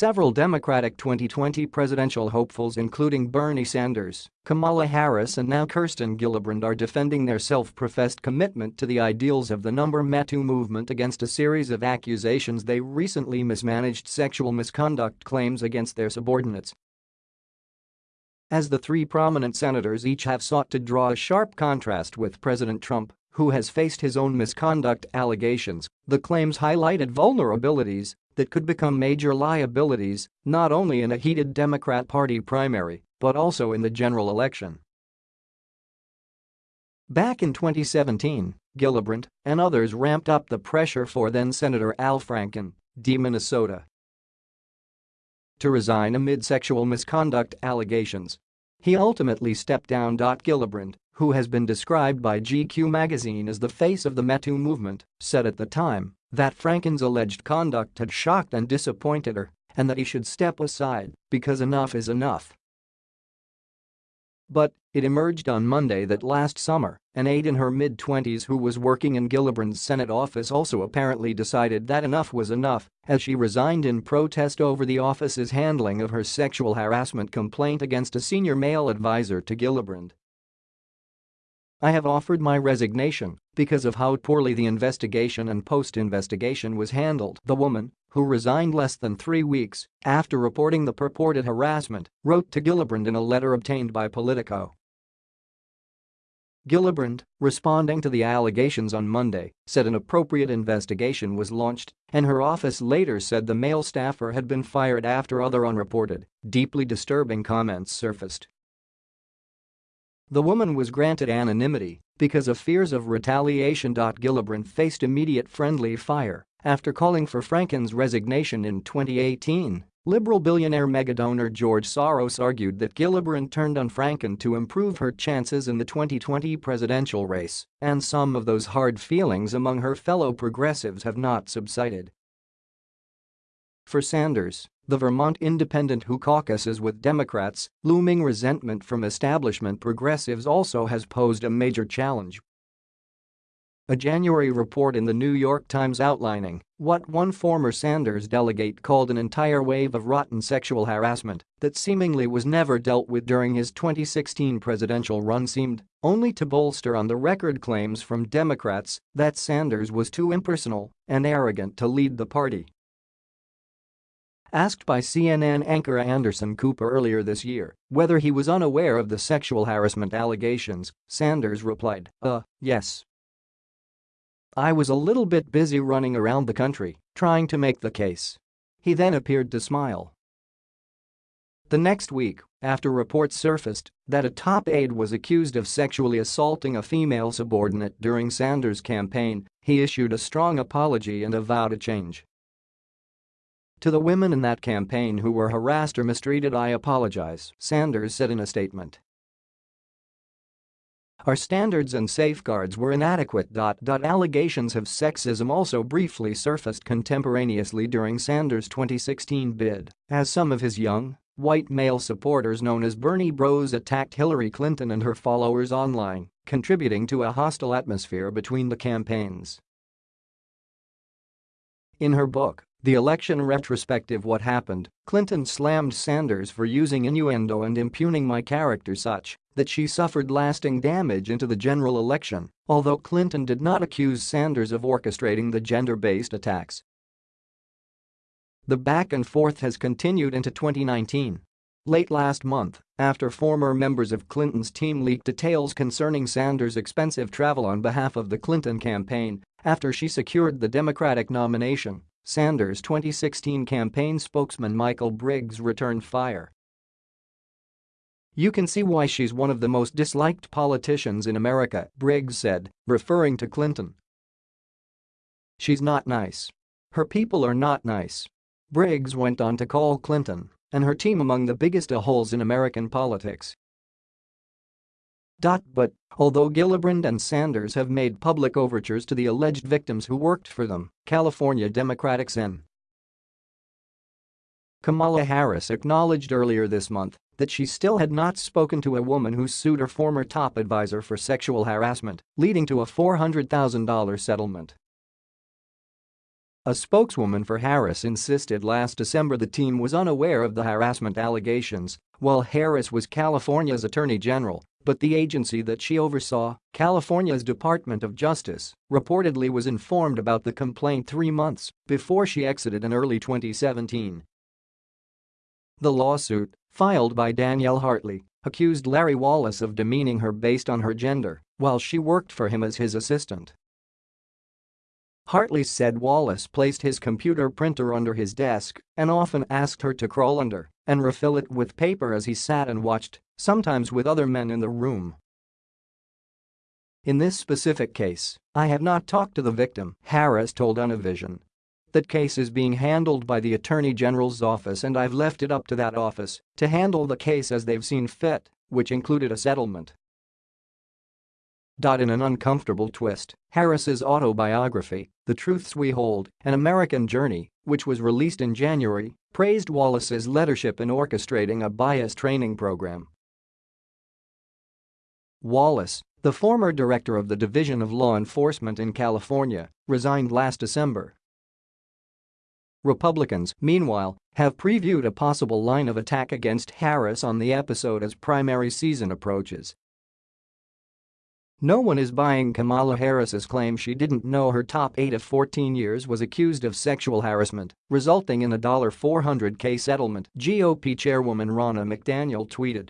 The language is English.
Several Democratic 2020 presidential hopefuls including Bernie Sanders, Kamala Harris and now Kirsten Gillibrand are defending their self-professed commitment to the ideals of the number Me Too movement against a series of accusations they recently mismanaged sexual misconduct claims against their subordinates. As the three prominent senators each have sought to draw a sharp contrast with President Trump, who has faced his own misconduct allegations, the claims highlighted vulnerabilities that could become major liabilities not only in a heated Democrat Party primary but also in the general election. Back in 2017, Gillibrand and others ramped up the pressure for then-Senator Al Franken, D. Minnesota, to resign amid sexual misconduct allegations. He ultimately stepped down. Gillibrand, who has been described by GQ magazine as the face of the Me Too movement, said at the time that Franken's alleged conduct had shocked and disappointed her and that he should step aside because enough is enough. But it emerged on Monday that last summer, an aide in her mid-twenties who was working in Gillibrand's Senate office also apparently decided that enough was enough as she resigned in protest over the office's handling of her sexual harassment complaint against a senior male advisor to Gillibrand. I have offered my resignation because of how poorly the investigation and post-investigation was handled, the woman, who resigned less than three weeks after reporting the purported harassment, wrote to Gillibrand in a letter obtained by Politico. Gillibrand, responding to the allegations on Monday, said an appropriate investigation was launched and her office later said the male staffer had been fired after other unreported, deeply disturbing comments surfaced. The woman was granted anonymity because of fears of retaliation. Gillibrand faced immediate friendly fire after calling for Franken's resignation in 2018. Liberal billionaire megadonor George Soros argued that Gillibrand turned on Franken to improve her chances in the 2020 presidential race, and some of those hard feelings among her fellow progressives have not subsided. For Sanders, the Vermont independent who caucuses with Democrats, looming resentment from establishment progressives also has posed a major challenge. A January report in the New York Times outlining what one former Sanders delegate called an entire wave of rotten sexual harassment that seemingly was never dealt with during his 2016 presidential run seemed only to bolster on the record claims from Democrats that Sanders was too impersonal and arrogant to lead the party. Asked by CNN anchor Anderson Cooper earlier this year whether he was unaware of the sexual harassment allegations, Sanders replied, uh, yes. I was a little bit busy running around the country, trying to make the case. He then appeared to smile. The next week, after reports surfaced that a top aide was accused of sexually assaulting a female subordinate during Sanders' campaign, he issued a strong apology and a vow to change. To the women in that campaign who were harassed or mistreated I apologize, Sanders said in a statement. Our standards and safeguards were inadequate. Allegations of sexism also briefly surfaced contemporaneously during Sanders' 2016 bid, as some of his young, white male supporters known as Bernie Bros attacked Hillary Clinton and her followers online, contributing to a hostile atmosphere between the campaigns. In her book, the election retrospective What Happened, Clinton slammed Sanders for using innuendo and impugning my character such that she suffered lasting damage into the general election, although Clinton did not accuse Sanders of orchestrating the gender-based attacks. The back and forth has continued into 2019. Late last month, after former members of Clinton's team leaked details concerning Sanders' expensive travel on behalf of the Clinton campaign after she secured the Democratic nomination, Sanders' 2016 campaign spokesman Michael Briggs returned fire. You can see why she's one of the most disliked politicians in America, Briggs said, referring to Clinton. She's not nice. Her people are not nice. Briggs went on to call Clinton and her team among the biggest a-holes in American politics. But, although Gillibrand and Sanders have made public overtures to the alleged victims who worked for them, California Democratic Sen. Kamala Harris acknowledged earlier this month that she still had not spoken to a woman who sued her former top advisor for sexual harassment, leading to a $400,000 settlement. A spokeswoman for Harris insisted last December the team was unaware of the harassment allegations, while Harris was California's attorney general, but the agency that she oversaw, California's Department of Justice, reportedly was informed about the complaint three months before she exited in early 2017. The lawsuit, filed by Danielle Hartley, accused Larry Wallace of demeaning her based on her gender while she worked for him as his assistant. Hartley said Wallace placed his computer printer under his desk and often asked her to crawl under and refill it with paper as he sat and watched, sometimes with other men in the room. In this specific case, I have not talked to the victim, Harris told Univision. That case is being handled by the Attorney General's office and I've left it up to that office to handle the case as they've seen fit, which included a settlement. In an uncomfortable twist, Harris's autobiography, The Truths We Hold, An American Journey, which was released in January, praised Wallace's leadership in orchestrating a bias training program. Wallace, the former director of the Division of Law Enforcement in California, resigned last December. Republicans, meanwhile, have previewed a possible line of attack against Harris on the episode as primary season approaches no one is buying Kamala Harris's claim she didn't know her top aide of 14 years was accused of sexual harassment, resulting in a $400k settlement, GOP chairwoman Ronna McDaniel tweeted.